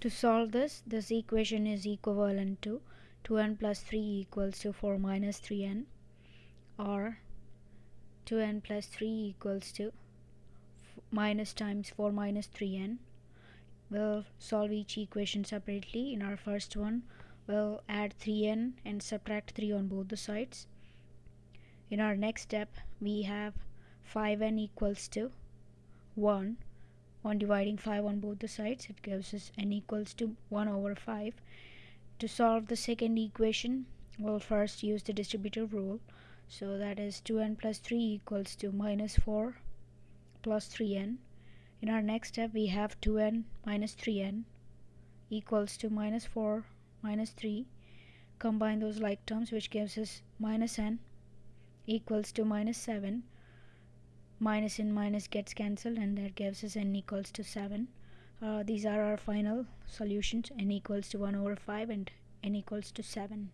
To solve this, this equation is equivalent to 2n plus 3 equals to 4 minus 3n or 2n plus 3 equals to minus times 4 minus 3n. We'll solve each equation separately. In our first one, we'll add 3n and subtract 3 on both the sides. In our next step, we have 5n equals to 1 on dividing 5 on both the sides it gives us n equals to 1 over 5 to solve the second equation we'll first use the distributive rule. So that is 2n plus 3 equals to minus 4 plus 3n in our next step we have 2n minus 3n equals to minus 4 minus 3 combine those like terms which gives us minus n equals to minus 7 minus in minus gets cancelled and that gives us n equals to 7 uh, these are our final solutions. n equals to 1 over 5 and n equals to 7